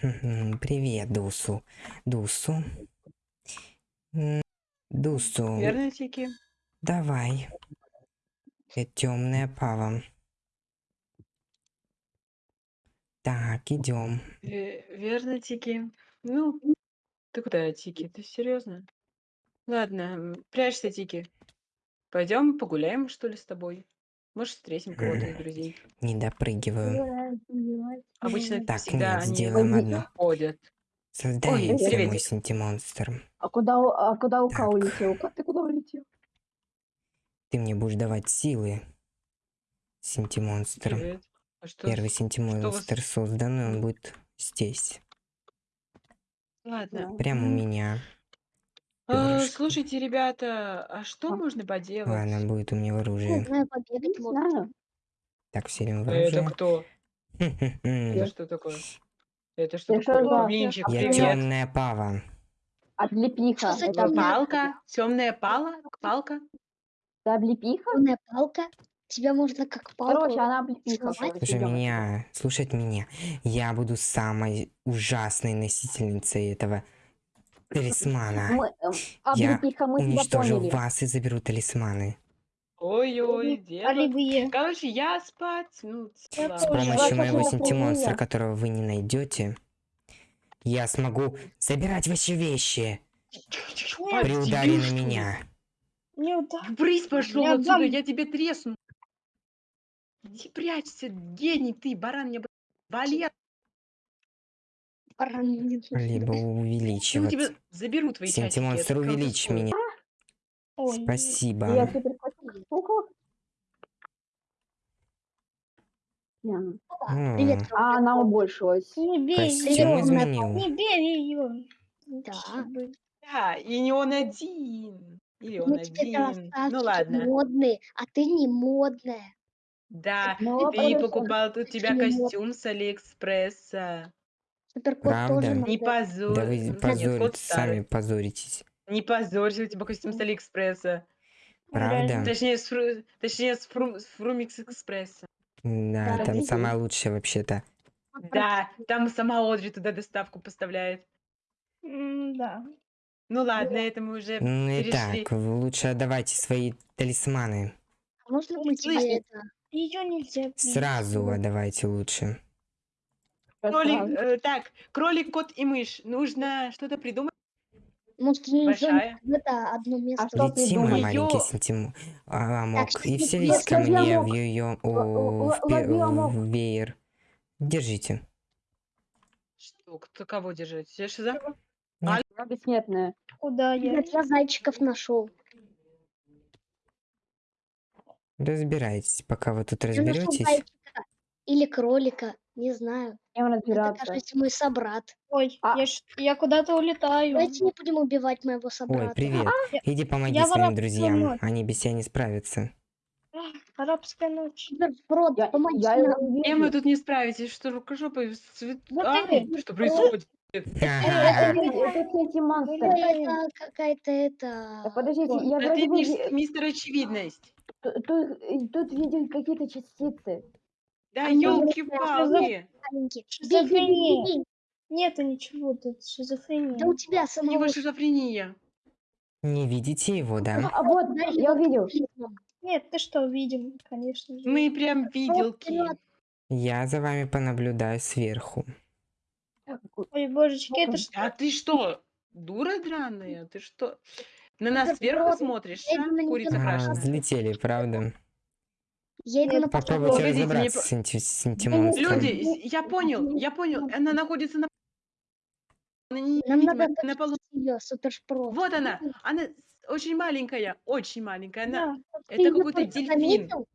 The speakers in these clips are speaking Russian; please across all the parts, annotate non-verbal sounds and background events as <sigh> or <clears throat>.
Привет, Дусу. Дусу. Дусу, Верно, Тики? давай. Темная пава. Так, идем. Ве- Верно, Тики? Ну, ты куда, Тики? Ты серьезно? Ладно, прячься, Тики. Пойдем погуляем, что ли, с тобой? Может, встретим кого-то из друзей. Не допрыгиваю. Обычно Так, всегда нет, они сделаем одно. ходят. Создаемся, мой приветик. синтимонстр. А куда, у- а куда Ука Так. улетел? Как ты куда улетел? Ты мне будешь давать силы. Синтимонстр. Привет. А что? Первый синтимонстр создан, и он будет здесь. Ладно. Прямо у меня. А, Перышко. слушайте, ребята, а что А. можно поделать? Ладно, будет у меня в Не оружии. знаю, побегать Не можно. знаю. Так, вселим в Это оружие. кто? Это что такое? Это что Я такое? Блинчик, Я привет. темная пава. Облепиха. Что за Это Палка? Темная пала? Палка? это облепиха? Темная палка. Тебя можно как палку. Короче, она облепиха. сломать. короче, Слушай идём. меня, слушать меня. Я буду самой ужасной носительницей этого талисмана. Мы, эм, Я облепиха, мы Уничтожу поняли. вас и заберу талисманы. Ой-ой. Оливье. Короче, я спать. Ну, Я. С помощью моего синтимонстра, которого вы не найдете, я смогу забирать ваши вещи при ударе на меня. Не уда- Брысь пошел Я отсюда, я тебе тресну. Иди прячься, гений ты, баран, мне вали, Либо я у увеличивать. тебя заберу твои. Синтимонстр, это увеличь меня. Ой, Спасибо. Я теперь М, Привет, А она убольшилась. Не бей ее. изменил. Не бей ее. Да. Да, и не он один. Или он Мы тебе один. Ну ладно. модные, а ты не модная. Да, Ну, ты покупал тут тебя костюм с Алиэкспресса. Суперкот Правда? тоже Не надо. позорь. Да вы старый. сами позоритесь. Не позорься, у тебя костюм с Алиэкспресса. Правда? Точнее, с, фру... Точнее, с, фру... с Фрумикс Экспресса. Да, Да, там самая лучшая вообще-то. Да, там сама Одри туда доставку поставляет. М, Да. Ну ладно, это мы уже Ну и перешли. так, лучше отдавайте свои талисманы. А можно мы тебе это... Ее нельзя. Сразу отдавайте лучше. Кролик, э, так, кролик, кот и мышь. Нужно что-то придумать. Может, не Большая. это одно место. что Лети, мой маленький синтим... Амок. Так, И что вселись ко мне в ее... О, в, веер. Держите. Что, кто кого держать? Я шиза? Бессмертная. Куда я? Я для зайчиков нашел. Разбирайтесь, пока вы тут разберетесь. Или кролика. Не знаю. Чем Это, разбираться? кажется, мой собрат. Ой, А. я, ж- я куда-то улетаю. Давайте не будем убивать моего собрата. Ой, привет. Иди помоги я своим арабскую друзьям. Они без тебя не справятся. Арабская ночь. Суперброд, Я, помоги я нам. его Чем вы вижу. тут не справитесь? Что рукожопой? Свет... Вот А, что происходит? Это, это эти монстры. Это какая-то это... Подождите, я А вроде мис- ви- мистер Очевидность. тут, видел какие-то частицы. Да А елки-палки. Шизофрения. Нету ничего тут. Шизофрения. Да у тебя У него самого шизофрения. Не видите его, да? А вот, Дарья, я увидел. Нет, ты что, видим, конечно же. Мы прям виделки. Я за вами понаблюдаю сверху. Ой, божечки, это что? А ты что, дура драная? Ты что, на нас сверху смотришь, а? Курица А, взлетели, правда? Я иду на Попробуйте Погодите, мне разобраться по- с инти- с синтимонстром. Люди, с- я понял, я понял. Она находится на... Нам надо на полу. ее, супершпрот. Вот она. Она с- очень маленькая, очень маленькая. Она... Да, Это какой-то дельфин заметил?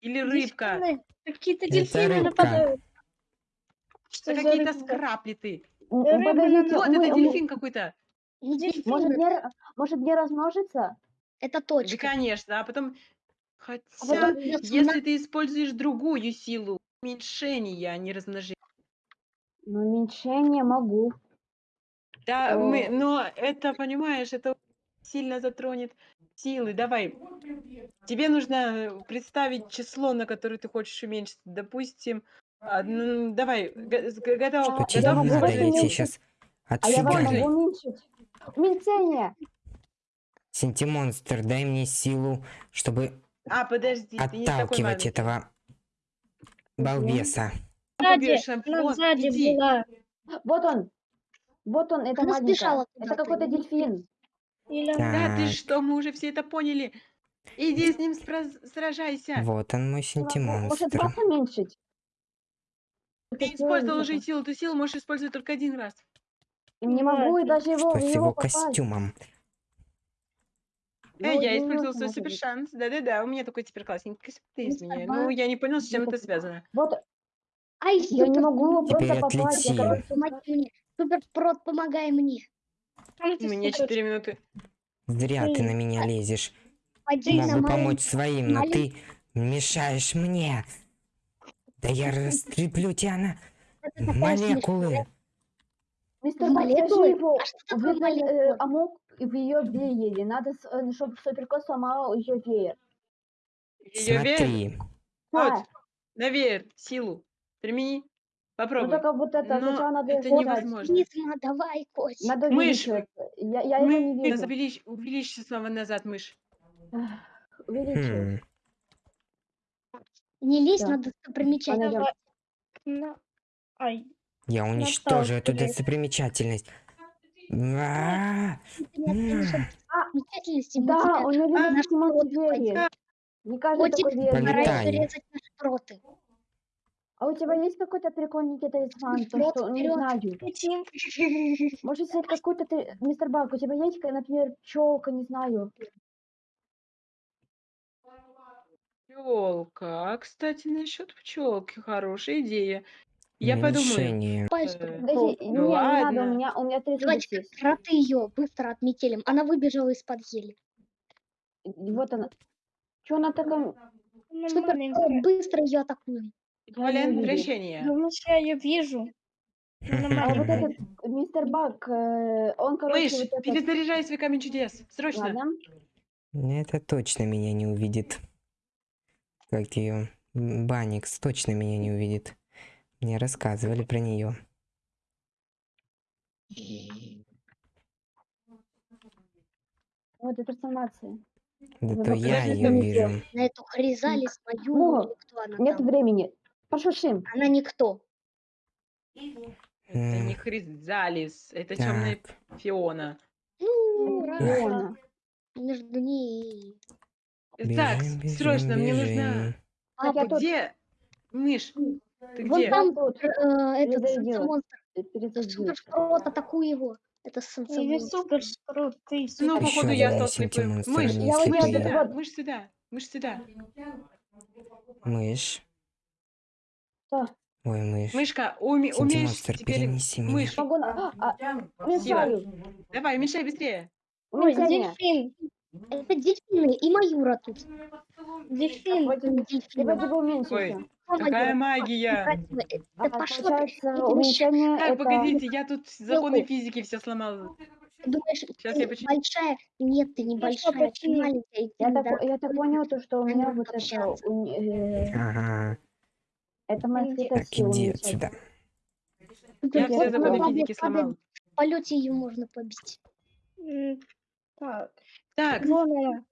или рыбка. Какие-то дельфины рыбка. нападают. Что какие-то скраплиты. Рыба Подождите, Вот это дельфин какой-то. Может, не, р- может не размножиться? Это Да, точка. конечно. А потом... Хотя, потом придётся если ты используешь другую силу, уменьшение, а не размножение. Ну, уменьшение могу. Да, мы, О. но это, понимаешь, это сильно затронет силы. Давай. Тебе нужно э, представить число, на которое ты хочешь уменьшить. Допустим, А, ну, давай, г- с- г- готов. Что тебе я могу Я тебе уменьшить? сейчас А я вам отфигарю. могу уменьшить. Уменьшение. Синтимонстр, дай мне силу, чтобы А, подожди, ты не такой отталкивать этого балбеса. Сзади, сзади была. Вот он. Вот он, это маленькая. Это какой-то дельфин. Или. Да, ты что, мы уже все это поняли. Иди с ним сражайся. Вот он мой Может, синтимонстр. вас уменьшить? Ты использовал уже силу, ты силу можешь использовать только один раз. Не могу и даже его, Что с него его попасть. Костюмом? Ну, Эй, я не использовал нужно, свой супер шанс. Да-да-да, у меня такой теперь классненький костюм. Ты из Мистер меня. Ну, я не понял, с чем это связано. Вот, Ай, я не могу просто попасть. отлети. Я короче, помоги мне. Супер прот, помогай мне. У меня супер- 4 минуты. Зря ты на меня лезешь. Могу помочь своим, но ты мешаешь мне. Да я растреплю тебя на молекулы. Мистер Молекулы? А что такое э, молекулы? амок в ее веере. Надо, чтобы суперкот сломал ее веер. Ее веер. Вот, А, на веер, силу. Примени. ну Попробуй. только вот это, Но сначала надо это невозможно. Низма, давай, котик. Надо Мышь. Я, я его не Мышь, вижу. увеличь, увеличь снова назад мышь. Увеличивать. Хм, Не лезь Да. на достопримечательность. Понятно. На- Ай, Я уничтожу эту достопримечательность. Да, тебя у него А, видно Тимон вот, двери. Не каждый такой проты. А у тебя есть какой-то прикольненький талисман? То, что, не вперед. знаю. Может, если какой-то ты, мистер Бак, у тебя есть, например, пчелка, не знаю. Пчелка. А, кстати, насчет пчелки хорошая идея. Я подумаю. Э, супер Подожди, прот. не, ну не надо, у меня, у меня 30 Давайте кроты ее быстро отметелим. Она выбежала из-под ели. Вот она. Че она такая? Ну, Супер быстро ее атакуем. Эквивалент вижу. вращения. Думаешь, я ее вижу? А вот этот мистер Бак, э, он, короче, Мышь, вот этот... перезаряжай свой камень чудес. Срочно. Ладно. Это точно меня не увидит. Как ее? Баникс точно меня не увидит. Мне рассказывали про нее. Вот эта трансформация. Да то я ее вижу. На эту хризалис мою, Ну, или кто она Нет там. времени. Пошушим. Она никто. Это не Хризалис, это темная Так. Фиона. Ну, Фиона. между ней так, Бежим, бежим, срочно, мне нужна... Так, я Папа. тут Где? Мышь, ты Вон где? там тут э, этот перезарядилась. санцемонстр. перезарядилась. Супер прот, атакуй его. Это ты Ну, походу, я стал слепым. Мышь, вот мышь сюда, вот. мышь сюда, мышь сюда. Мышь. Что? Ой, мышь. Мышка, уме- умеешь теперь... Мышь, Могу. А, уменьшаю. давай, мешай быстрее. Ой, дельфин. Это дельфины и Маюра тут. Дельфин. Ой, Кто какая магия. Да пошло ты. Так, погодите, я тут законы физики все сломал. ты думаешь, ты я большая? Нет, ты не Ну что, большая, ты маленькая. Я так, я так понял, то, что у меня вот это... общаться. э, Ага. Это моя Так, сила иди отсюда. Я все законы физики сломал. В полете ее можно побить. Так, Так, вон она.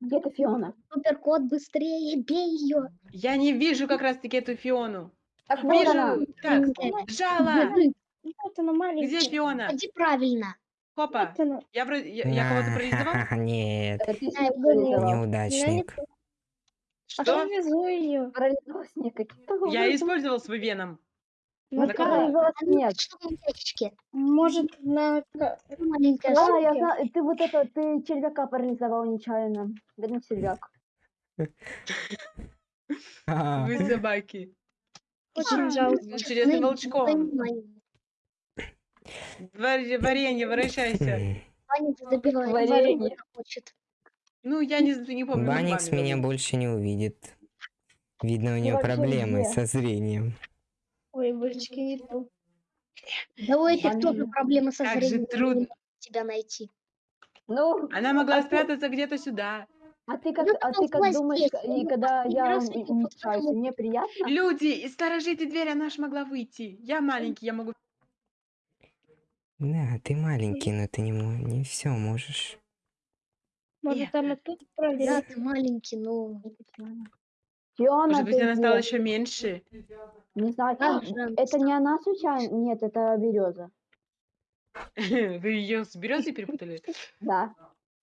Где ты, Фиона? Супер кот, быстрее, бей ее. я не вижу как раз-таки эту Фиону. Так, вот она. Вижу. Так, жала. Вот она маленькая. Где Фиона? Ходи правильно. Хопа. Вот она. Я. Я, я кого-то парализовал? <laughs> Нет, парализовал. неудачник. А Что? внизу ее. Я использовал свой веном. Вот На кого? А ну, что ящичке? Может, на... ка- Маленькая Да, штука. я знаю, ты вот это, ты червяка парализовал нечаянно. Бедный червяк. А, Вы собаки. Очень жалко. Через Ну, волчком. Варенье, возвращайся. м. Баникс добивает. Варенье. Ну, я не, не помню. зубами меня больше не увидит. Видно, у нее проблемы со зрением. Ой, божечки, не то. Да у этих тоже проблемы со Как же зрением. трудно. Тебя найти. Ну, Она могла А ты- спрятаться где-то сюда. А ты как, Ну, а там ты как думаешь, есть, и бы когда последний я раз вот мне приятно? Люди, и сторожите дверь, она ж могла выйти. Я маленький, я могу... Да, ты маленький, но ты не, мо- не все можешь. Может, она тут Да, ты маленький, но... Фиона, Может быть, она стала где? еще меньше. Не знаю. Жан, Это не она случайно? Нет, это береза. <laughs> Вы ее с березой перепутали? <laughs> Да.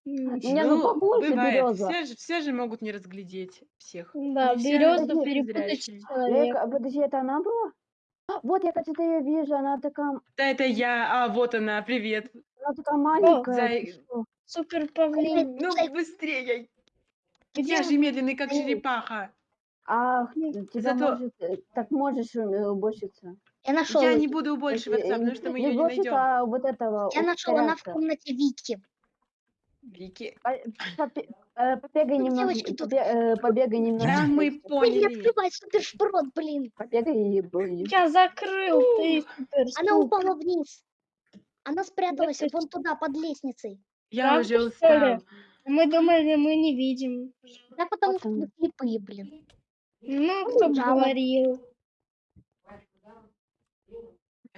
М, Не, ну похоже бывает. береза. Все же, все же могут не разглядеть всех. Да, березу перепутать. Лека, подожди, это она была? А, Вот я, кстати, ее вижу, она такая, Да, это я. А, вот она, привет. она такая маленькая. Супер павлин. Ну, быстрее. Я же медленный, как Эй. Ах, тебя Зато- может, э, так можешь э, уборщица. Я нашел. Я не буду убольшиваться, Э, э, потому что мы не ее не уборщица, найдем. а вот этого. Я нашел, она в комнате Вики. Вики. По- попе- э, Побегай Ну, немного, девочки, тут- побе- э, побегай немного. <laughs> Да, мы Ой, не поняли. открывай супер шпрот, блин. Побегай и будешь. Я закрыл, ты супер Она упала вниз. Она спряталась ты вон туда, под лестницей. Я Правда, уже что ли? Мы думали, мы не видим. Да потому Вот что мы слепые, блин. Ну, кто бы Жаба. говорил.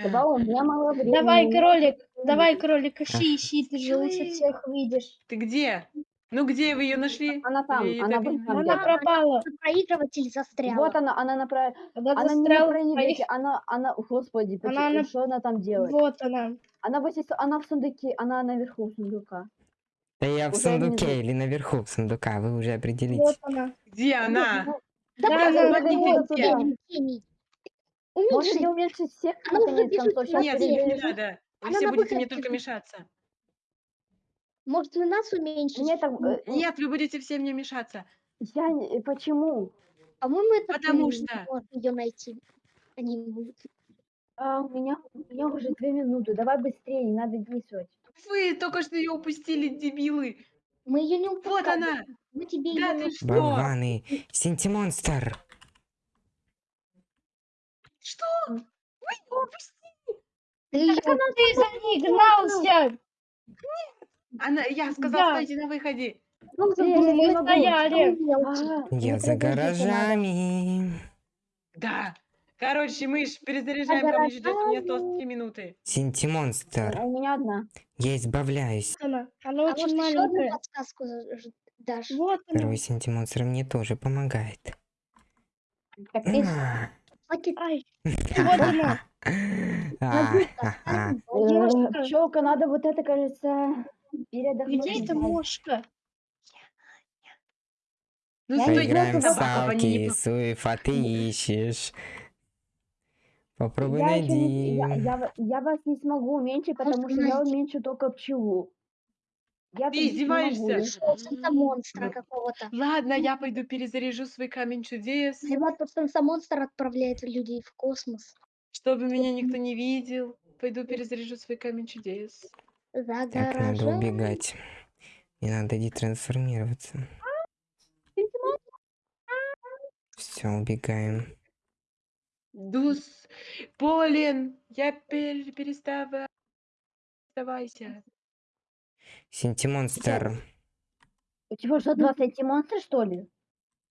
Давай, у меня мало времени. Давай, у меня- кролик, давай, кролик, ищи, ищи, ты же лучше всех видишь. Ты где? Ну где вы ее нашли? Она там, Или она так не там. Она где-то. пропала. Проигрыватель застряла. Вот она, она направ... Когда Она не застрял, проигрывайте, она, она, господи, Она почему- на- что она там делает? Вот она. Она, вот здесь- она в сундуке, она наверху сундука. Да я в Уже сундуке внизу. или наверху сундука, вы уже определите. Вот она. Где она? Да, Да, да, да, да, гений. Можно уменьшить всех Она уже наконец Сейчас Нет, не надо. Вы Она все будете мне только мешаться. Может, и нас уменьшить? Нет, э, Нет, вы будете все мне мешаться. я не- почему? По-моему, это Потому что- можешь ее найти. Они могут. А, у меня, у меня уже две минуты, давай быстрее, не надо действовать. Вы только что ее упустили, дебилы. Мы ее не Вот упускали. она. Мы тебе Да ее ты что? Болваны. Синтимонстр. Что? Вы ее упустили. Ты её- Ты за ней гнался. Она, я сказала, Да. стойте на выходе. не Мы могу. стояли. А, Я за гаражами. Да. Короче, мы ж перезаряжаем камень чудес, у меня осталось гаражами. три минуты. Синтимонстр. А У меня одна. Я избавляюсь. Она, она А очень может, еще одну маленькая. подсказку дашь? Вот она. Второй синтимонстр мне тоже помогает. Так, ты А. Ай, <laughs> вот она. А, э, пчелка, надо вот это, кажется, передохнуть. Где эта мошка? Ну, Поиграем в не салки, Суев, а ты ищешь. Попробуй Я, ещё не- найди. я, я я вас не смогу уменьшить, потому что я найди. уменьшу только пчелу. Я Ты не издеваешься? Это монстра какого-то. Ладно, я пойду перезаряжу свой камень чудес, Ребят, просто монстр отправляет людей в космос. чтобы меня никто не видел. Пойду перезаряжу свой камень чудес. Так, надо убегать. Мне надо детрансформироваться. Все, убегаем. Дус, Полин, я пер- перестава... Оставайся. Синтимонстр. У тебя что, два сантимонстра, что ли?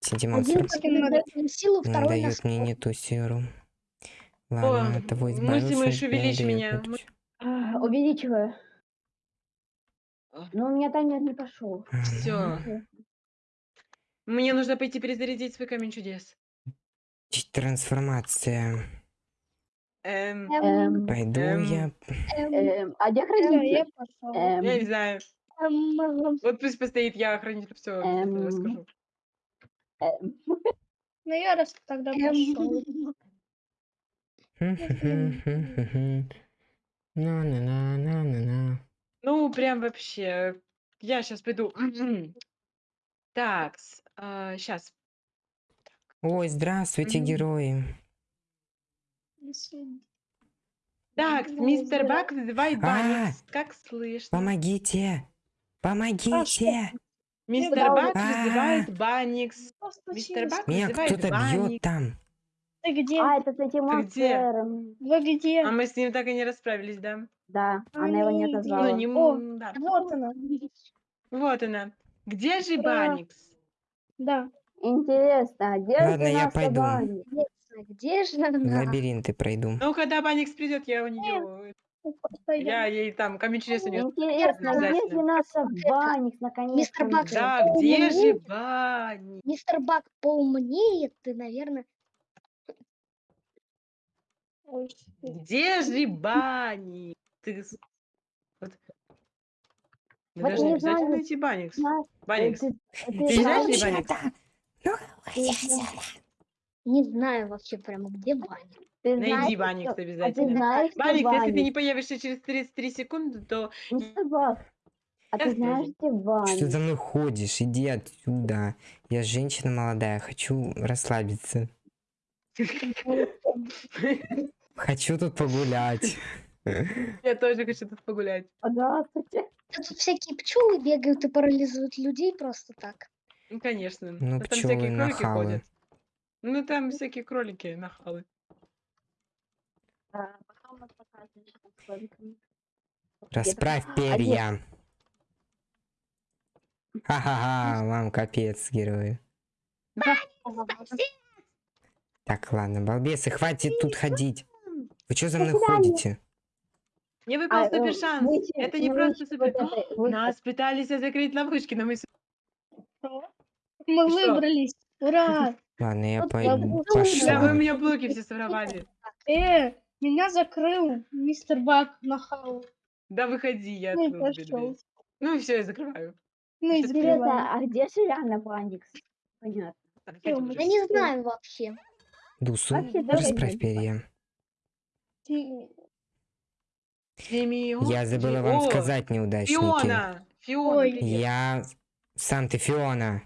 Синтимонстр Один дает силу, второй дает мне не ту серу. Ладно, О, от того мысли избавился, мышь, теперь увеличь меня. Мы-. А, Увеличиваю. А. Но у меня таймер не пошел. Все. Мне нужно пойти перезарядить свой камень чудес. Трансформация. Эм, Эм, Пойду Эм. я. эм, а где хранитель? я пошел. Эм, я не знаю. Эм, Вот пусть постоит, я хранитель все Эм. расскажу. эм. Ну я раз тогда пошел. На-на-на-на-на-на. Ну, прям вообще. Я сейчас пойду. <clears throat> Так, сейчас. Ой, здравствуйте, Мгм. герои. Так, Ну, мистер Бак вызывает А, Банникс. Как слышно? Помогите! Помогите! Мистер Да, Бак А. вызывает Банникс. Что Мистер? Бак Меня кто-то бьет Банникс. там. Ты где? А, это сантимонстр. эм, Вы где? А мы с ним так и не расправились, да? Да, она его не Они- отозвала. Ну, не... О. м, да. Вот она. Вот она. Где же Да. Баникс? Да. Интересно, а где Ладно, же я пойду. Интересно, где же она? лабиринты пройду. Ну, когда Баникс придет, я у нее... Пойдем. Я ей там камень чудес унесу. Интересно, где же наша Баникс наконец-то? Мистер Бак? Да, где же Баникс? Мистер Бак поумнее, ты, наверное, Где же Баникс? Ты... Вот. Мы Вот должны не обязательно знаю, найти Баникс. Баникс. ты- Ты ты знаешь, знаешь, где Баникс? ты не знаю вообще прямо, где Баня. ты Найди знаешь, Баникс что- А ты обязательно. знаешь, что Баникс, если ты не появишься через 33 секунды, то... Мистер Бак, а Я ты знаешь, где Что Баникс? за мной ходишь? Иди отсюда. Я женщина молодая, хочу расслабиться. Хочу тут погулять. Я тоже хочу тут погулять. Здравствуйте. Да Тут всякие пчелы бегают и парализуют людей просто так. Ну, конечно. Ну, там всякие пчелы кролики нахалы. ходят. Ну, там всякие кролики нахалы. А, потом мы покажем, что такое. Расправь перья. Ха-ха-ха, вам капец, герои. Так, ладно, балбесы, хватит тут ходить. Вы что за мной ходите? Мне выпал А, э, супер шанс. выйти- Это не просто супер... Нас пытались закрыть ловушки, но мы... с- Мы что? выбрались. Ура! <laughs> Ладно, я Вот пойду. Да, вы у Пошла. меня блоки все своровали. Э, меня закрыл мистер Бак на хау. Да выходи, я Ну и открыл тебе пошел. дверь. Ну и все, я закрываю. Ну и. Интересно, а где же реально Баникс? Понятно. Так, Всё, уже. Я не знаю вообще. Дусу, Вообще, давай расправь перья. Ты- Фимион- Я забыла Фи- вам О, сказать, неудачники. Фиона! Фиона, Ой. привет. Я... Сам ты Фиона.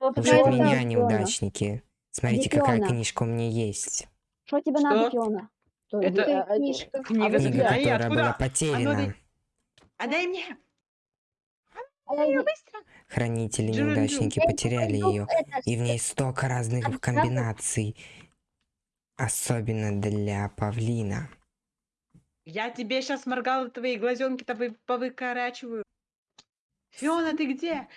Тебе это меня, неудачники. Смотрите, Где какая книжка у меня есть. Что тебе надо? Фиона? Что, Это- это э, книжка. Книга А вы Книга, заклинаний, которая была откуда? потеряна. Отдай мне! а я не- Быстро! Хранители неудачники потеряли Ну, ее. И в ней столько разных комбинаций. Особенно для павлина. Я тебе сейчас моргала, твои глазенки-то вы повыкорачиваю. Фиона, ты где?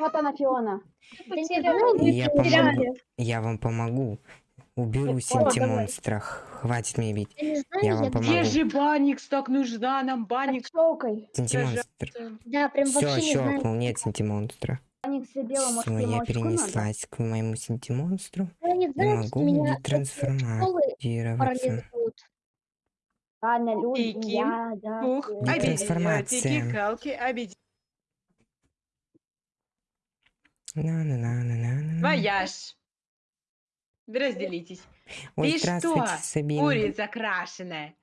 Вот она, Фиона. Я помогу. Я вам помогу. Уберу синтимонстра. Хватит меня бить. я не знаю, Я я, вам помогу. Где же Баникс? Так нужна нам Баникс. Синтимонстр. Да, прям Все, не щелкнул, нет синтимонстра. Все, я перенеслась к моему синтимонстру. Я не могу Активироваться. парализуют. Ладно, люди, я, да. Ух, всё. Вояж. Разделитесь. Ой, Ты что, Сабина. Курица крашеная.